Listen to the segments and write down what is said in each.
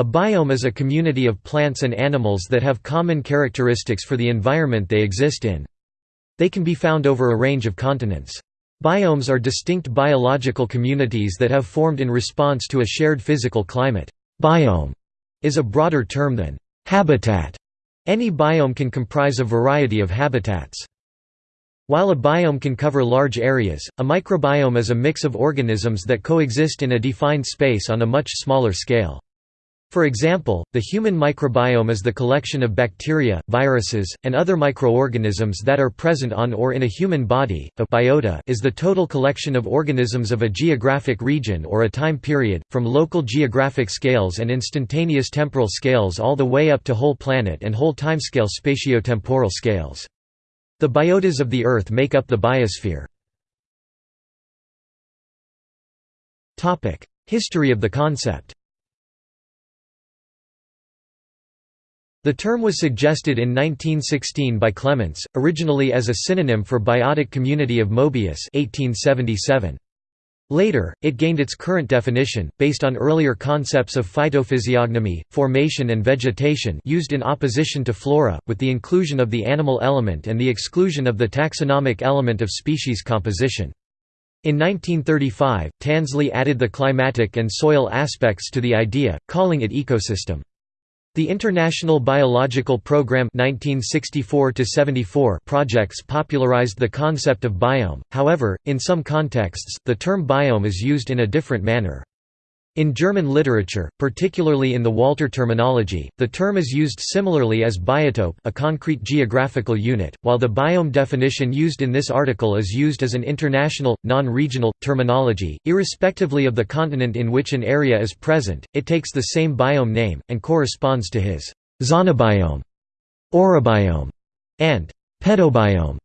A biome is a community of plants and animals that have common characteristics for the environment they exist in. They can be found over a range of continents. Biomes are distinct biological communities that have formed in response to a shared physical climate. Biome is a broader term than habitat. Any biome can comprise a variety of habitats. While a biome can cover large areas, a microbiome is a mix of organisms that coexist in a defined space on a much smaller scale. For example, the human microbiome is the collection of bacteria, viruses, and other microorganisms that are present on or in a human body. A biota is the total collection of organisms of a geographic region or a time period, from local geographic scales and instantaneous temporal scales all the way up to whole planet and whole timescale spatiotemporal scales. The biotas of the Earth make up the biosphere. History of the concept The term was suggested in 1916 by Clements, originally as a synonym for biotic community of Mobius 1877. Later, it gained its current definition, based on earlier concepts of phytophysiognomy, formation and vegetation used in opposition to flora, with the inclusion of the animal element and the exclusion of the taxonomic element of species composition. In 1935, Tansley added the climatic and soil aspects to the idea, calling it ecosystem. The International Biological Programme 1964 projects popularized the concept of biome, however, in some contexts, the term biome is used in a different manner. In German literature, particularly in the Walter terminology, the term is used similarly as biotope a concrete geographical unit, while the biome definition used in this article is used as an international, non-regional, terminology. Irrespectively of the continent in which an area is present, it takes the same biome name, and corresponds to his zonobiome, orobiome, and pedobiome.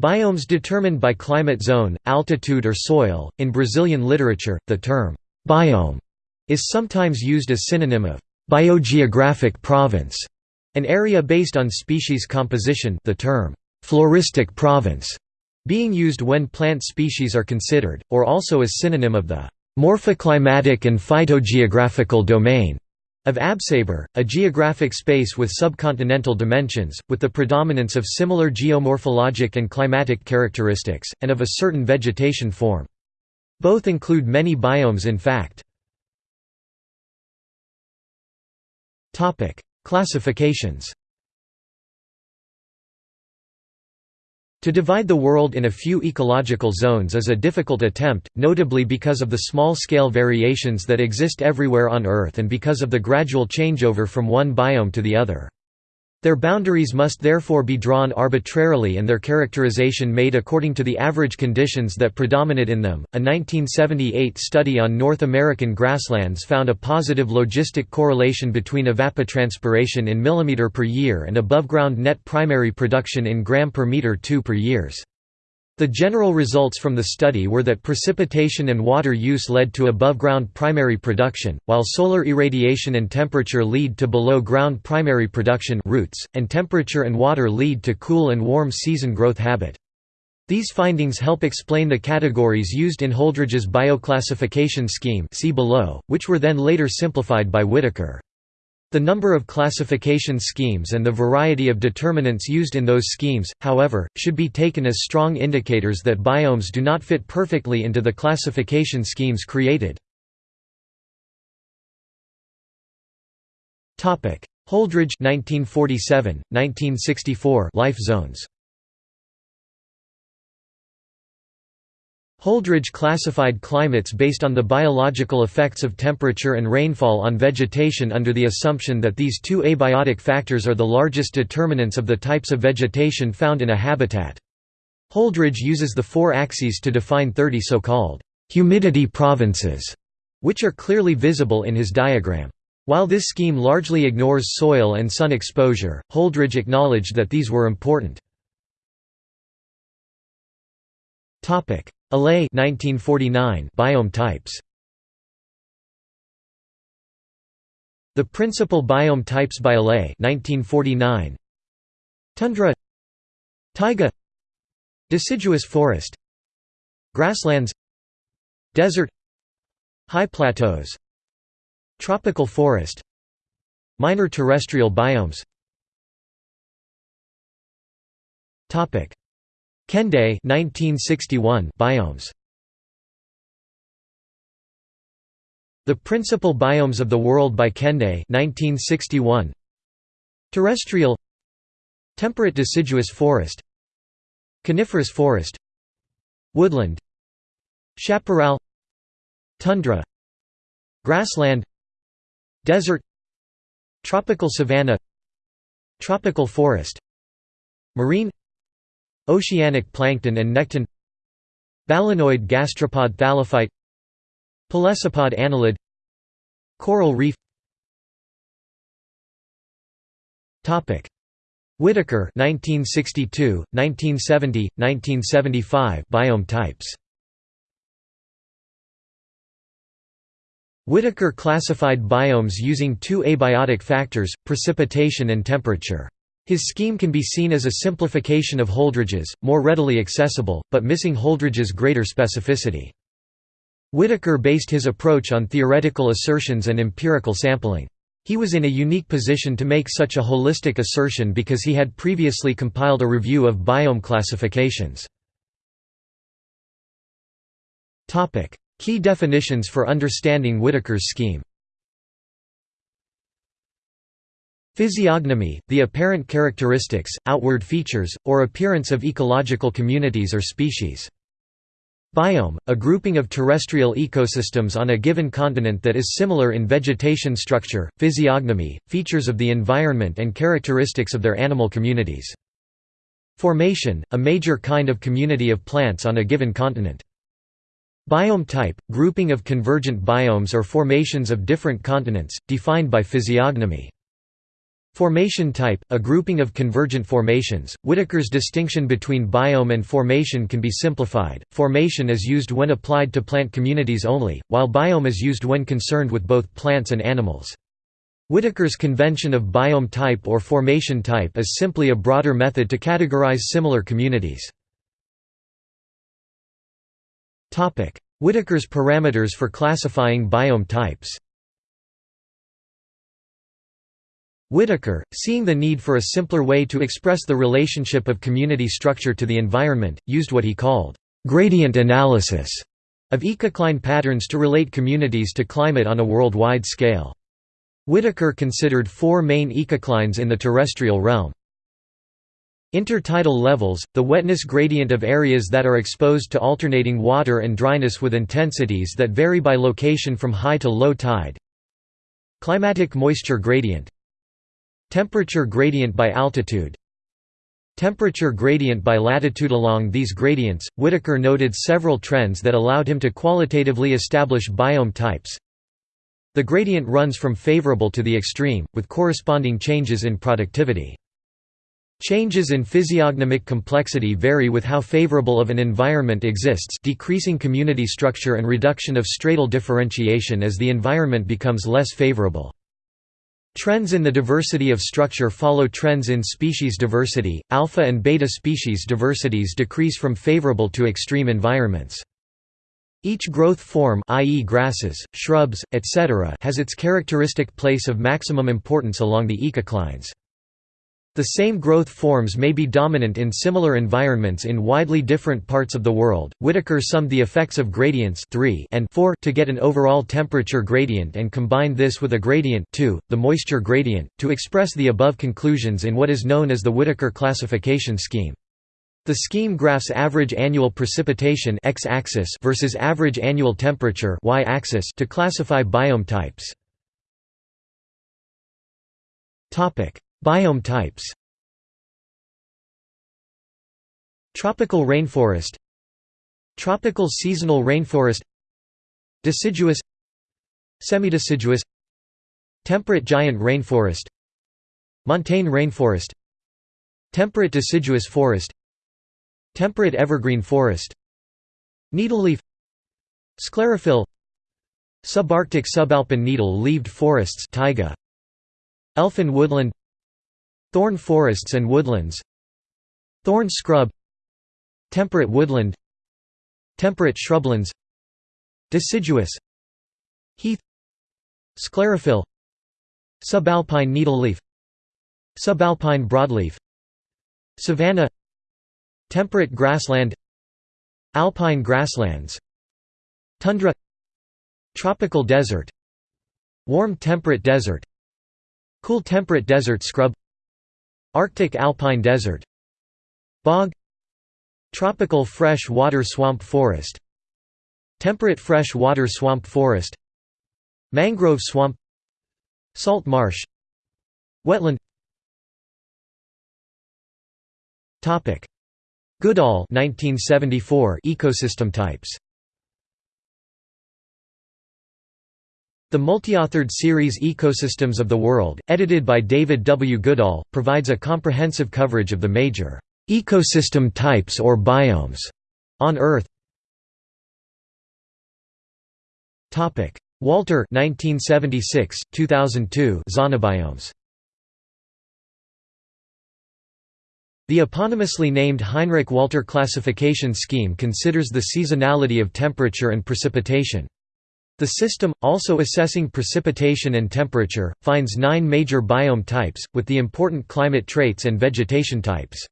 Biomes determined by climate zone, altitude or soil. In Brazilian literature, the term biome is sometimes used as a synonym of biogeographic province, an area based on species composition the term floristic province being used when plant species are considered, or also as a synonym of the morphoclimatic and phytogeographical domain of Absaber, a geographic space with subcontinental dimensions, with the predominance of similar geomorphologic and climatic characteristics, and of a certain vegetation form. Both include many biomes in fact. Topic: Classifications. To divide the world in a few ecological zones is a difficult attempt, notably because of the small-scale variations that exist everywhere on Earth and because of the gradual changeover from one biome to the other. Their boundaries must therefore be drawn arbitrarily and their characterization made according to the average conditions that predominate in them. A 1978 study on North American grasslands found a positive logistic correlation between evapotranspiration in millimeter per year and above-ground net primary production in gram per meter 2 per years. The general results from the study were that precipitation and water use led to above-ground primary production, while solar irradiation and temperature lead to below-ground primary production roots, and temperature and water lead to cool and warm season growth habit. These findings help explain the categories used in Holdridge's bioclassification scheme see below, which were then later simplified by Whittaker. The number of classification schemes and the variety of determinants used in those schemes, however, should be taken as strong indicators that biomes do not fit perfectly into the classification schemes created. Holdridge 1947, 1964 life zones Holdridge classified climates based on the biological effects of temperature and rainfall on vegetation under the assumption that these two abiotic factors are the largest determinants of the types of vegetation found in a habitat. Holdridge uses the four axes to define 30 so-called humidity provinces, which are clearly visible in his diagram. While this scheme largely ignores soil and sun exposure, Holdridge acknowledged that these were important. Allee 1949 biome types. The principal biome types by Allee 1949 Tundra. Taiga. Deciduous forest. Grasslands. Desert. High plateaus. Tropical forest. Minor terrestrial biomes Kendeigh 1961 biomes. The Principal Biomes of the World by Kendeigh 1961 Terrestrial. Temperate deciduous forest. Coniferous forest. Woodland. Chaparral. Tundra. Grassland. Desert. Tropical savanna. Tropical forest. Marine Oceanic plankton and nekton Balanoid gastropod thallophyte Pelecypod annelid Coral reef. Whittaker 1962, 1970, 1975 biome types. Whittaker classified biomes using two abiotic factors, precipitation and temperature. His scheme can be seen as a simplification of Holdridge's, more readily accessible, but missing Holdridge's greater specificity. Whittaker based his approach on theoretical assertions and empirical sampling. He was in a unique position to make such a holistic assertion because he had previously compiled a review of biome classifications. Key definitions for understanding Whittaker's scheme Physiognomy, the apparent characteristics, outward features, or appearance of ecological communities or species. Biome, a grouping of terrestrial ecosystems on a given continent that is similar in vegetation structure, physiognomy, features of the environment and characteristics of their animal communities. Formation, a major kind of community of plants on a given continent. Biome type, grouping of convergent biomes or formations of different continents, defined by physiognomy. Formation type, a grouping of convergent formations. Whittaker's distinction between biome and formation can be simplified. Formation is used when applied to plant communities only, while biome is used when concerned with both plants and animals. Whittaker's convention of biome type or formation type is simply a broader method to categorize similar communities. Whittaker's parameters for classifying biome types Whittaker, seeing the need for a simpler way to express the relationship of community structure to the environment, used what he called, "...gradient analysis", of ecocline patterns to relate communities to climate on a worldwide scale. Whittaker considered four main ecoclines in the terrestrial realm. Intertidal levels, the wetness gradient of areas that are exposed to alternating water and dryness with intensities that vary by location from high to low tide. Climatic moisture gradient Temperature gradient by altitude Temperature gradient by latitude Along these gradients, Whittaker noted several trends that allowed him to qualitatively establish biome types. The gradient runs from favorable to the extreme, with corresponding changes in productivity. Changes in physiognomic complexity vary with how favorable of an environment exists decreasing community structure and reduction of stratal differentiation as the environment becomes less favorable. Trends in the diversity of structure follow trends in species diversity. Alpha and beta species diversities decrease from favorable to extreme environments. Each growth form i.e. grasses, shrubs, etc. has its characteristic place of maximum importance along the ecoclines. The same growth forms may be dominant in similar environments in widely different parts of the world. Whittaker summed the effects of gradients 3 and 4 to get an overall temperature gradient and combined this with a gradient 2, the moisture gradient, to express the above conclusions in what is known as the Whittaker classification scheme. The scheme graphs average annual precipitation x-axis versus average annual temperature y-axis to classify biome types. Topic: Biome types. Tropical rainforest. Tropical seasonal rainforest. Deciduous. Semideciduous. Temperate giant rainforest. Montane rainforest. Temperate deciduous forest. Temperate evergreen forest. Needleleaf. Sclerophyll. Subarctic subalpine needle-leaved forests taiga, Elfin woodland Thorn forests and woodlands Thorn scrub Temperate woodland Temperate shrublands Deciduous Heath Sclerophyll Subalpine needleleaf Subalpine broadleaf Savanna Temperate grassland Alpine grasslands Tundra Tropical desert Warm temperate desert Cool temperate desert scrub Arctic alpine desert Bog Tropical fresh water swamp forest Temperate fresh water swamp forest Mangrove swamp Salt marsh Wetland. Goodall 1974 ecosystem types The multi-authored series Ecosystems of the World, edited by David W. Goodall, provides a comprehensive coverage of the major ecosystem types or biomes on Earth. Topic: Walter 1976, 2002 Zonobiomes The eponymously named Heinrich Walter classification scheme considers the seasonality of temperature and precipitation. The system, also assessing precipitation and temperature, finds nine major biome types, with the important climate traits and vegetation types.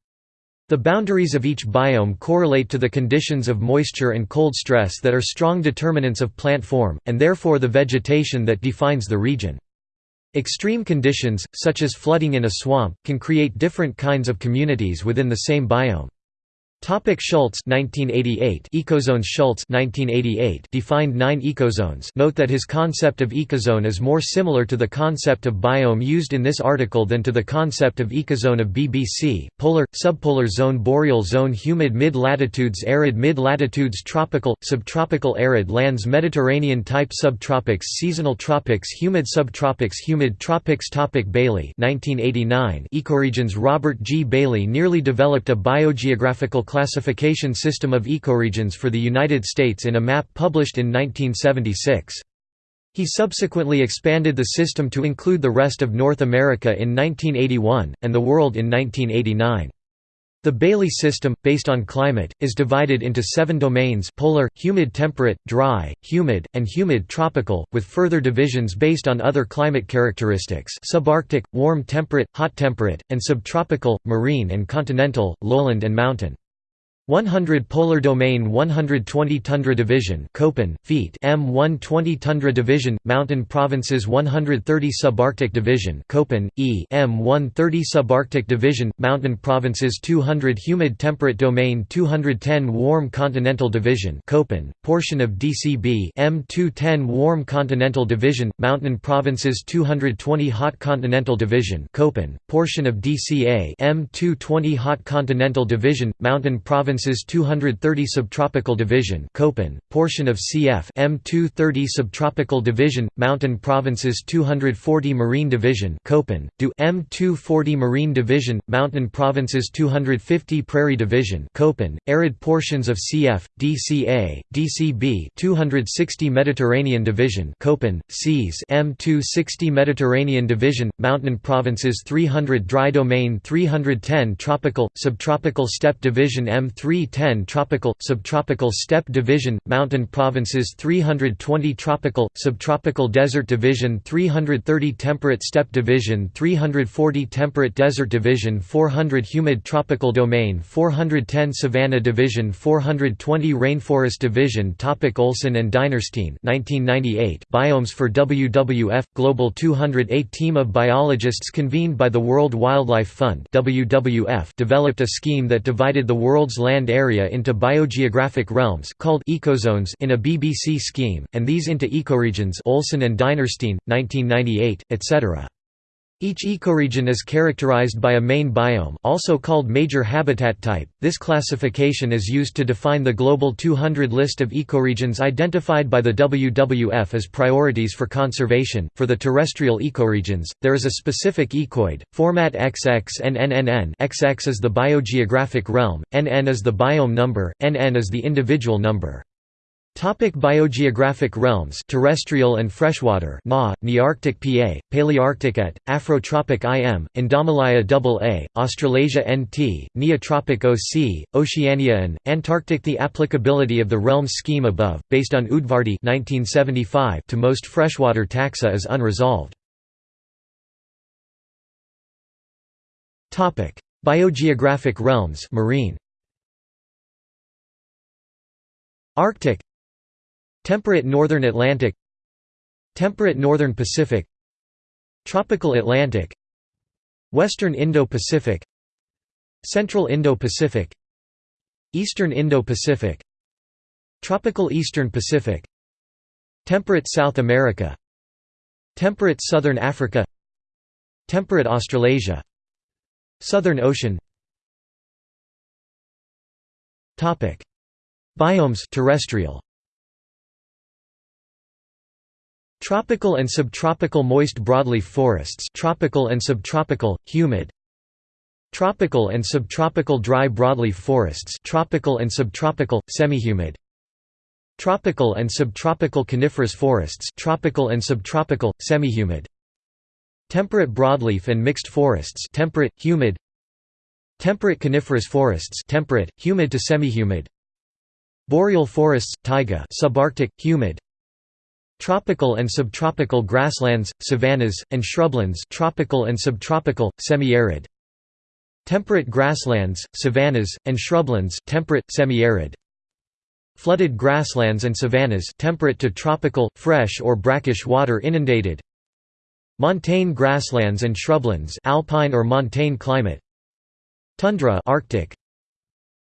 The boundaries of each biome correlate to the conditions of moisture and cold stress that are strong determinants of plant form, and therefore the vegetation that defines the region. Extreme conditions, such as flooding in a swamp, can create different kinds of communities within the same biome. Topic Schultz 1988 Ecozones Schultz 1988 defined 9 ecozones. Note that his concept of ecozone is more similar to the concept of biome used in this article than to the concept of ecozone of BBC polar subpolar zone boreal zone humid mid-latitudes arid mid-latitudes tropical subtropical arid lands Mediterranean type subtropics seasonal tropics humid subtropics humid tropics. Topic Bailey 1989 Ecoregions Robert G. Bailey nearly developed a biogeographical classification system of ecoregions for the United States in a map published in 1976. He subsequently expanded the system to include the rest of North America in 1981, and the world in 1989. The Bailey system, based on climate, is divided into seven domains polar, humid temperate, dry, humid, and humid tropical, with further divisions based on other climate characteristics subarctic, warm temperate, hot temperate, and subtropical, marine and continental, lowland and mountain. 100 Polar Domain 120 Tundra Division Köppen, feet M120 Tundra Division, Mountain Provinces 130 Subarctic Division Köppen, E M130 Subarctic Division, Mountain Provinces 200 Humid Temperate Domain 210 Warm Continental Division Köppen, portion of DCB M210 Warm Continental Division, Mountain Provinces 220 Hot Continental Division Köppen, portion of DCA M220 Hot Continental Division, Mountain Provinces Provinces 230 Subtropical Division Köppen, portion of CF M230 Subtropical Division, Mountain Provinces 240 Marine Division Köppen, DU M240 Marine Division, Mountain Provinces 250 Prairie Division Köppen, arid portions of CF, DCA, DCB 260 Mediterranean Division Köppen, Seas M260 Mediterranean Division, Mountain Provinces 300 Dry Domain 310 Tropical, Subtropical Steppe Division M3 310 Tropical, Subtropical Steppe Division, Mountain Provinces 320 Tropical, Subtropical Desert Division 330 Temperate Steppe Division 340 Temperate Desert Division 400 Humid Tropical Domain 410 Savanna Division 420 Rainforest Division Topic Olson and Dinerstein 1998 Biomes for WWF – Global 208 team of biologists convened by the World Wildlife Fund WWF developed a scheme that divided the world's land land area into biogeographic realms called ecozones in a BBC scheme, and these into ecoregions Olson and Dinerstein, 1998, etc. Each ecoregion is characterized by a main biome also called major habitat type. This classification is used to define the Global 200 list of ecoregions identified by the WWF as priorities for conservation. For the terrestrial ecoregions, there is a specific ecoid, format XXNNNN XX is the biogeographic realm, NN is the biome number, NN is the individual number. Topic biogeographic realms terrestrial and freshwater Na, Nearctic PA, Palearctic ET, Afrotropic IM, Indomalaya AA, Australasia NT, Neotropic OC, Oceania and, Antarctic The applicability of the realms scheme above, based on Udvardy 1975 to most freshwater taxa is unresolved. Biogeographic realms marine Arctic Temperate northern Atlantic Temperate northern Pacific Tropical Atlantic Western Indo-Pacific Central Indo-Pacific Eastern Indo-Pacific Tropical Eastern Pacific Temperate South America Temperate Southern Africa Temperate Australasia Southern Ocean. Biomes terrestrial Tropical and subtropical moist broadleaf forests tropical and subtropical, humid. Tropical and subtropical dry broadleaf forests tropical and subtropical, semihumid. Tropical and subtropical coniferous forests tropical and subtropical, semihumid. Temperate broadleaf and mixed forests temperate, humid. Temperate coniferous forests temperate, humid to semihumid. Boreal forests, taiga subarctic, humid Tropical and subtropical grasslands, savannas, and shrublands tropical and subtropical, semi-arid. Temperate grasslands, savannas, and shrublands temperate, semi-arid. Flooded grasslands and savannas temperate to tropical, fresh or brackish water inundated. Montane grasslands and shrublands alpine or montane climate. Tundra Arctic,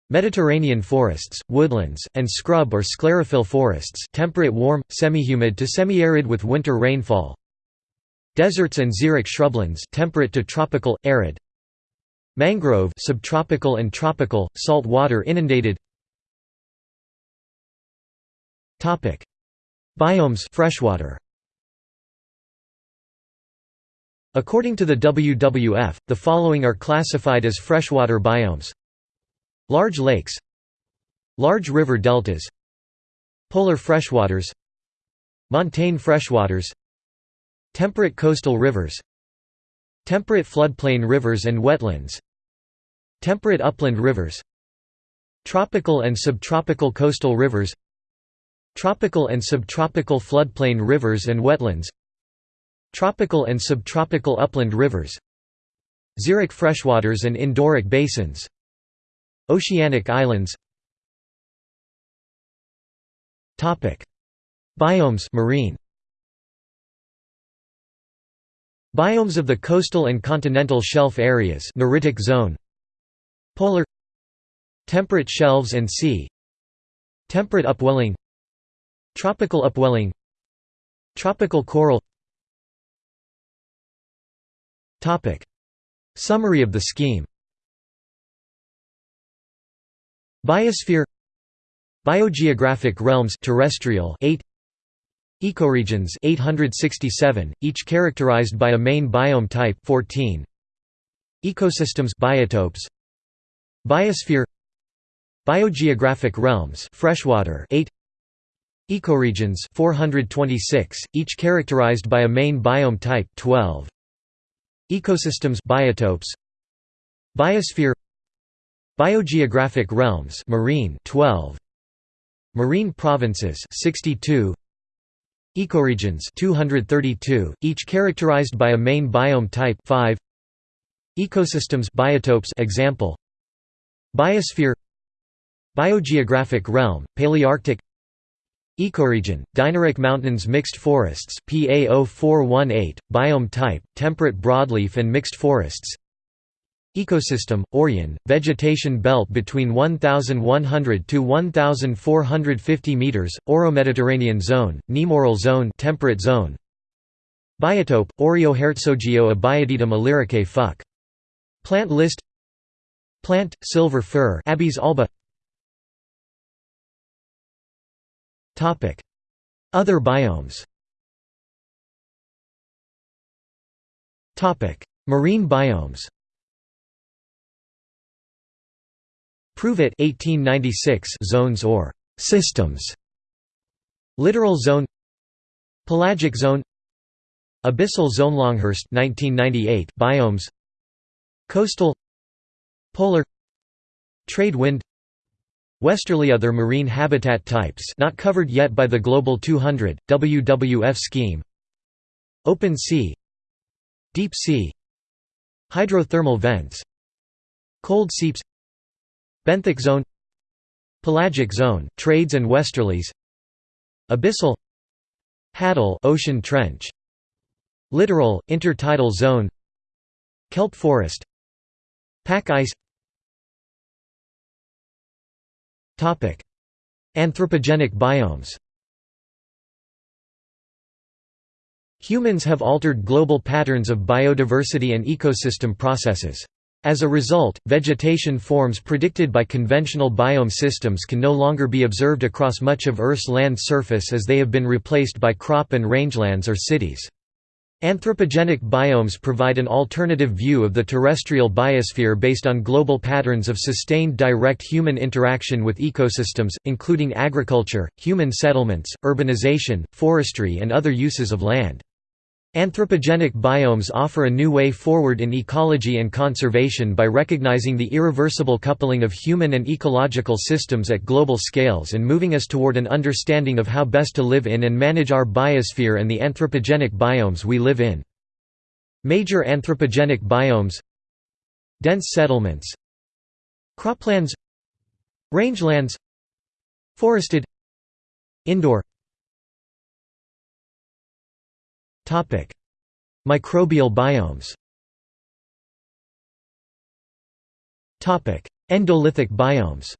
Mediterranean forests, woodlands, and scrub or sclerophyll forests temperate warm, semi-humid to semi-arid with winter rainfall. Deserts and xeric shrublands temperate to tropical, arid. Mangrove subtropical and tropical, salt water inundated. Biomes freshwater. According to the WWF, the following are classified as freshwater biomes Large lakes Large river deltas Polar freshwaters Montane freshwaters Temperate coastal rivers Temperate floodplain rivers and wetlands Temperate upland rivers Tropical and subtropical coastal rivers Tropical and subtropical floodplain rivers and wetlands Tropical and subtropical upland rivers Xeric freshwaters and endorheic basins Oceanic islands. Biomes marine. Biomes of the coastal and continental shelf areas Neritic zone. Polar. Temperate shelves and sea. Temperate upwelling. Tropical upwelling. Tropical coral. Summary of the scheme Biosphere Biogeographic realms terrestrial 8 Ecoregions 867 each characterized by a main biome type 14 Ecosystems biotopes. Biosphere Biogeographic realms freshwater 8 Ecoregions 426 each characterized by a main biome type 12 Ecosystems biotopes. Biosphere Biogeographic realms marine 12 Marine provinces 62 Ecoregions 232 each characterized by a main biome type 5 Ecosystems biotopes example. Biosphere. Biogeographic realm Palearctic. Ecoregion Dinaric Mountains mixed forests PA0418 biome type temperate broadleaf and mixed forests Ecosystem, Orjen, vegetation belt between 1,100 to 1,450 meters, Oro-Mediterranean zone, Nemoral zone, temperate zone. Biotope, Oreoherzogio Abietum illyricae fuc. Plant list. Plant, silver fir, Abies alba. Topic: Other biomes. Topic: Marine biomes. Pruvot 1896 zones or systems. Littoral zone. Pelagic zone. Abyssal zone Longhurst 1998 biomes. Coastal. Polar. Trade wind. Westerly other marine habitat types not covered yet by the Global 200 WWF scheme. Open sea. Deep sea. Hydrothermal vents. Cold seeps Benthic zone Pelagic zone, trades and westerlies Abyssal Hadal ocean trench Littoral, intertidal zone Kelp forest Pack ice Anthropogenic biomes Humans have altered global patterns of biodiversity and ecosystem processes. As a result, vegetation forms predicted by conventional biome systems can no longer be observed across much of Earth's land surface as they have been replaced by crop and rangelands or cities. Anthropogenic biomes provide an alternative view of the terrestrial biosphere based on global patterns of sustained direct human interaction with ecosystems, including agriculture, human settlements, urbanization, forestry and other uses of land. Anthropogenic biomes offer a new way forward in ecology and conservation by recognizing the irreversible coupling of human and ecological systems at global scales and moving us toward an understanding of how best to live in and manage our biosphere and the anthropogenic biomes we live in. Major anthropogenic biomes Dense settlements Croplands Rangelands Forested Indoor Microbial biomes. Endolithic biomes.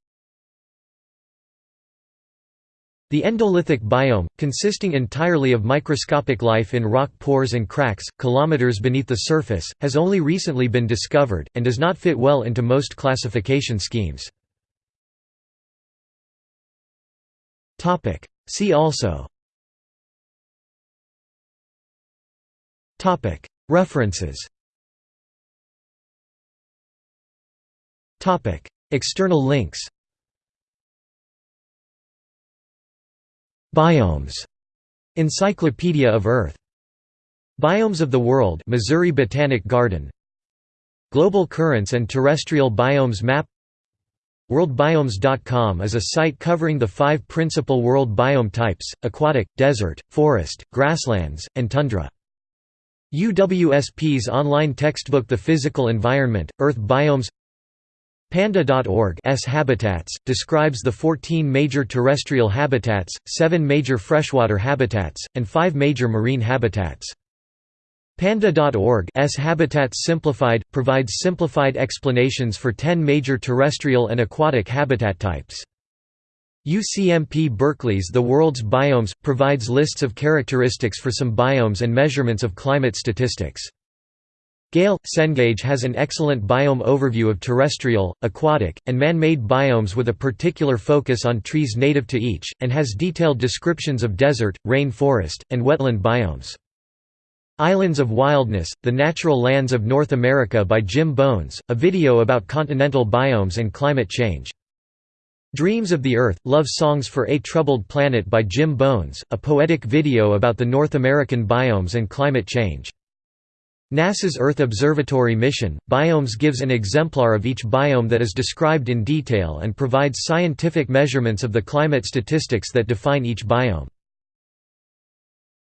The endolithic biome, consisting entirely of microscopic life in rock pores and cracks, kilometers beneath the surface, has only recently been discovered, and does not fit well into most classification schemes. See also References External links Biomes. Encyclopedia of Earth. Biomes of the World Missouri Botanic Garden Global Currents and Terrestrial Biomes Map WorldBiomes.com is a site covering the five principal world biome types, aquatic, desert, forest, grasslands, and tundra. UWSP's online textbook The Physical Environment, Earth Biomes Panda.org Habitats, describes the 14 major terrestrial habitats, 7 major freshwater habitats, and 5 major marine habitats. Panda.org Habitats Simplified, provides simplified explanations for 10 major terrestrial and aquatic habitat types. UCMP Berkeley's The World's Biomes, provides lists of characteristics for some biomes and measurements of climate statistics. Gale Cengage has an excellent biome overview of terrestrial, aquatic, and man-made biomes with a particular focus on trees native to each, and has detailed descriptions of desert, rain forest, and wetland biomes. Islands of Wildness, The Natural Lands of North America by Jim Bones, a video about continental biomes and climate change. Dreams of the Earth – Love Songs for a Troubled Planet by Jim Bones, a poetic video about the North American biomes and climate change. NASA's Earth Observatory mission, Biomes gives an exemplar of each biome that is described in detail and provides scientific measurements of the climate statistics that define each biome.